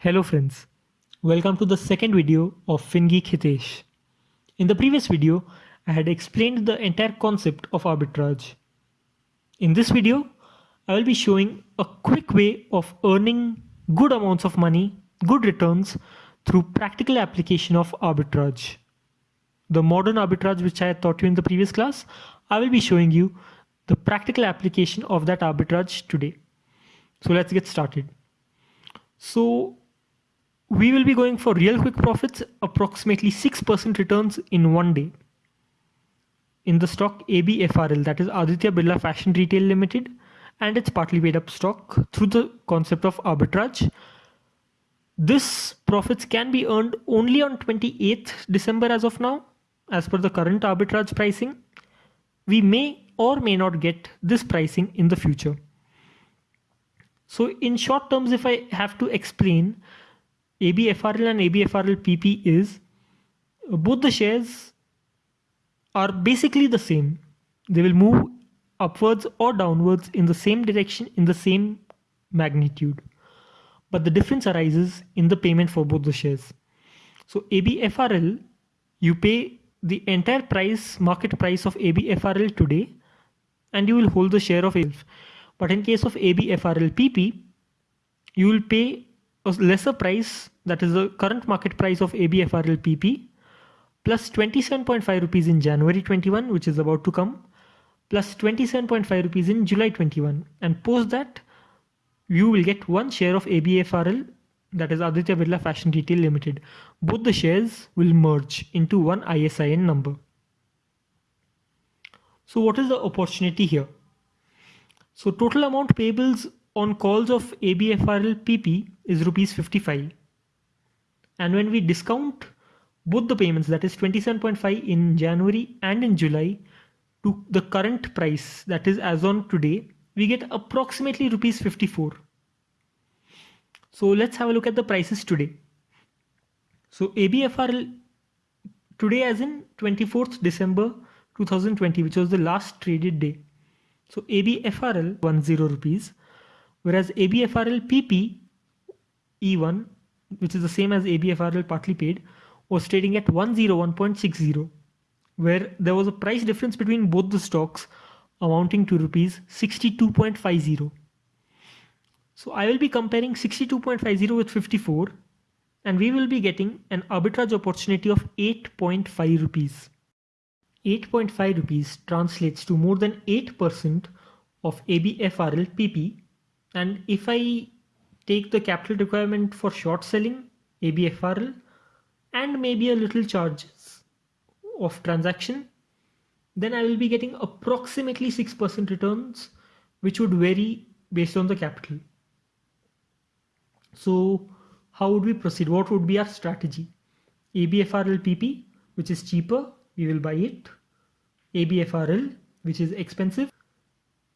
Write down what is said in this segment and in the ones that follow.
Hello friends, welcome to the second video of FinGeek Hitesh. In the previous video, I had explained the entire concept of arbitrage. In this video, I will be showing a quick way of earning good amounts of money, good returns through practical application of arbitrage. The modern arbitrage which I taught you in the previous class, I will be showing you the practical application of that arbitrage today. So let's get started. So we will be going for real quick profits, approximately 6% returns in one day. In the stock ABFRL, that is Aditya Birla Fashion Retail Limited, and it's partly paid up stock through the concept of arbitrage. This profits can be earned only on 28th December as of now, as per the current arbitrage pricing. We may or may not get this pricing in the future. So in short terms, if I have to explain, ABFRL and ABFRL PP is both the shares are basically the same. They will move upwards or downwards in the same direction in the same magnitude. But the difference arises in the payment for both the shares. So ABFRL, you pay the entire price, market price of ABFRL today, and you will hold the share of it. But in case of ABFRL PP, you will pay lesser price that is the current market price of ABFRL PP plus 27.5 rupees in January 21 which is about to come plus 27.5 rupees in July 21 and post that you will get one share of ABFRL that is Aditya Birla Fashion Retail Limited. Both the shares will merge into one ISIN number. So what is the opportunity here? So total amount payables on calls of ABFRL PP is rupees 55. And when we discount both the payments, that is 27.5 in January and in July to the current price, that is as on today, we get approximately rupees 54. So let's have a look at the prices today. So ABFRL today as in 24th December 2020, which was the last traded day. So ABFRL 10 rupees, whereas ABFRL PP E1 which is the same as ABFRL partly paid, was trading at 101.60, where there was a price difference between both the stocks amounting to rupees 62.50. So I will be comparing 62.50 with 54 and we will be getting an arbitrage opportunity of 8.5 rupees. 8.5 rupees translates to more than 8% of ABFRL PP and if I take the capital requirement for short selling, ABFRL, and maybe a little charges of transaction, then I will be getting approximately 6% returns, which would vary based on the capital. So how would we proceed? What would be our strategy? ABFRL PP, which is cheaper, we will buy it. ABFRL, which is expensive.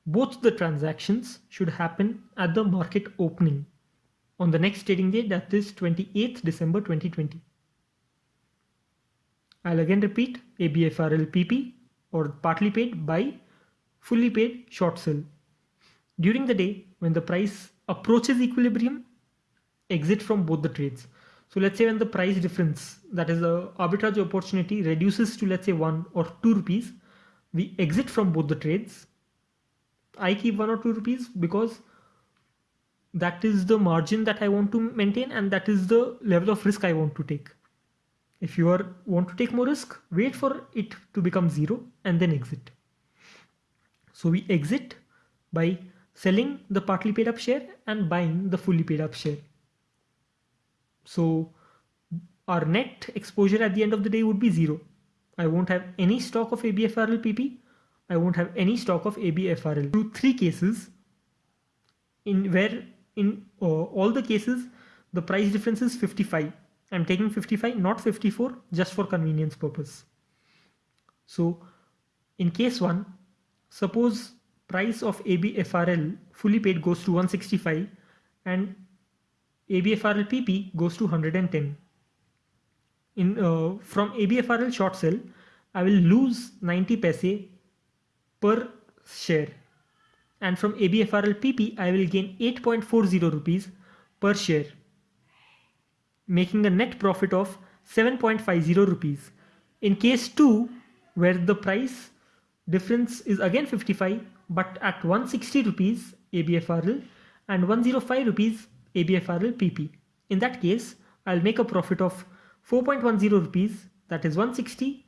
Both the transactions should happen at the market opening on the next trading day that is 28th December 2020. I'll again repeat ABFRL PP or partly paid buy, fully paid short sell. During the day when the price approaches equilibrium, exit from both the trades. So let's say when the price difference, that is the arbitrage opportunity reduces to let's say one or two rupees, we exit from both the trades. I keep one or two rupees because that is the margin that I want to maintain and that is the level of risk I want to take. If you are want to take more risk, wait for it to become zero and then exit. So we exit by selling the partly paid up share and buying the fully paid up share. So our net exposure at the end of the day would be zero. I won't have any stock of ABFRL PP. I won't have any stock of ABFRL. Through three cases in where in uh, all the cases, the price difference is 55. I'm taking 55, not 54, just for convenience purpose. So in case one, suppose price of ABFRL fully paid goes to 165 and ABFRL PP goes to 110. In uh, from ABFRL short sell, I will lose 90 paise per share and from ABFRL PP I will gain 8.40 rupees per share. making a net profit of 7.50 rupees. In case 2, where the price difference is again 55 but at 160 rupees ABFRL and 105 rupees ABFRL PP. In that case, I'll make a profit of 4.10 rupees that is 160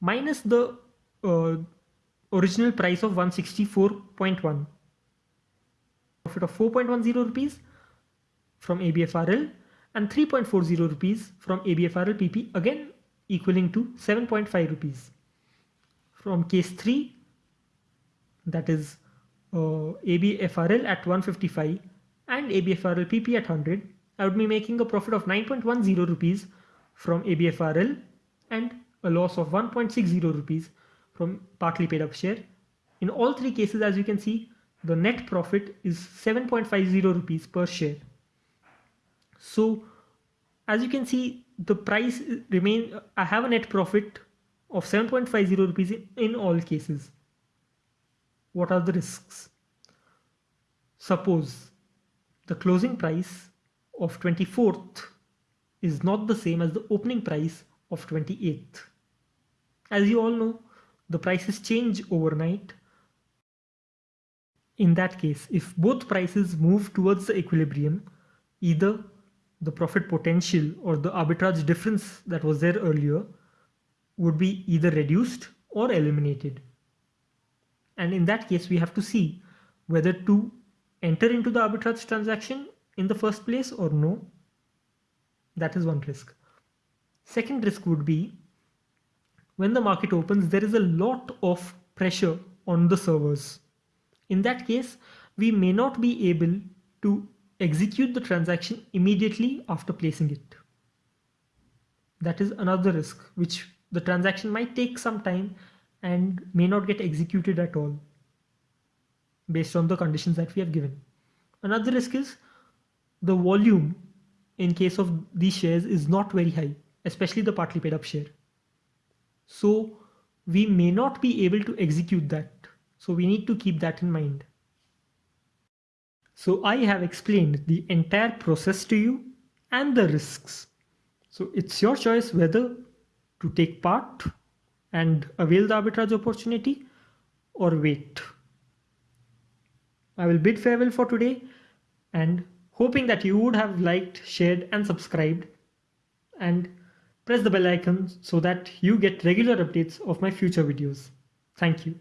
minus the uh, original price of 164.1 profit of 4.10 rupees from ABFRL and 3.40 rupees from ABFRL PP again equaling to 7.5 rupees. From case 3 that is uh, ABFRL at 155 and ABFRL PP at 100 I would be making a profit of 9.10 rupees from ABFRL and a loss of 1.60 rupees from partly paid up share. In all three cases as you can see the net profit is 7.50 rupees per share. So as you can see the price remain I have a net profit of 7.50 rupees in, in all cases. What are the risks? Suppose the closing price of 24th is not the same as the opening price of 28th. As you all know, the prices change overnight. In that case, if both prices move towards the equilibrium, either the profit potential or the arbitrage difference that was there earlier would be either reduced or eliminated. And in that case, we have to see whether to enter into the arbitrage transaction in the first place or no. That is one risk. Second risk would be when the market opens, there is a lot of pressure on the servers. In that case, we may not be able to execute the transaction immediately after placing it. That is another risk, which the transaction might take some time and may not get executed at all based on the conditions that we have given. Another risk is the volume in case of these shares is not very high, especially the partly paid up share. So we may not be able to execute that. So we need to keep that in mind. So I have explained the entire process to you and the risks. So it's your choice whether to take part and avail the arbitrage opportunity or wait. I will bid farewell for today and hoping that you would have liked, shared and subscribed and press the bell icon so that you get regular updates of my future videos. Thank you.